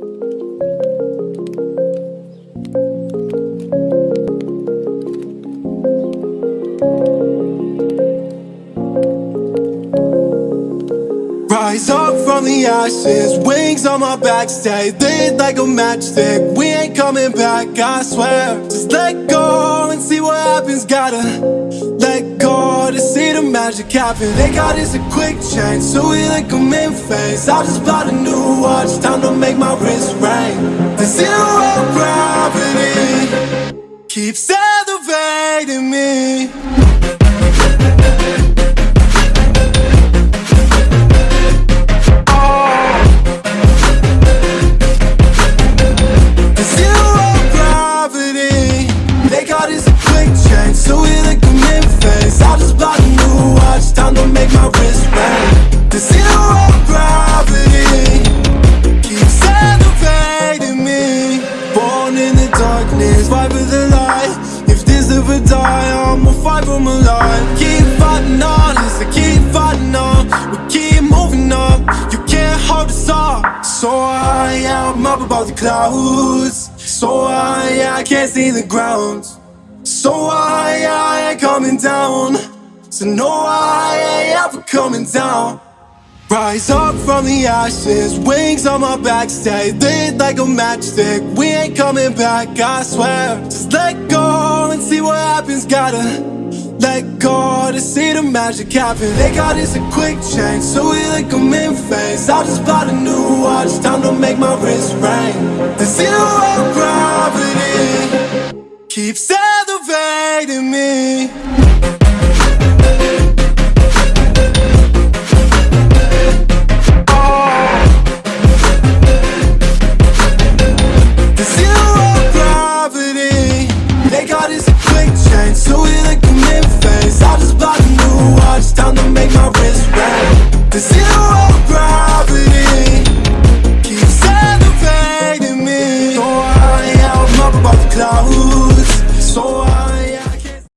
Thank you. Rise up from the ashes, wings on my back, stay lit like a matchstick. We ain't coming back, I swear. Just let go and see what happens. Gotta let go to see the magic happen. They got us a quick change, so we like them in phase. I just bought a new watch, time to make my wrist ring. The zero gravity keeps elevating me. Gravity. Keeps elevating me. Born in the darkness Fight for the light. If this ever die I'ma fight for my life. Keep fighting on I keep fighting on. We keep moving up You can't hold us up. So high, I'm up above the clouds. So high, I can't see the ground. So high, I ain't coming down. So no, I ain't ever coming down Rise up from the ashes, wings on my back, stay lit like a matchstick. We ain't coming back, I swear. Just let go and see what happens, gotta let go to see the magic happen. They got this a quick change, so we like them in phase. I just bought a new watch, time to make my wrist ring. The zero gravity keeps elevating me.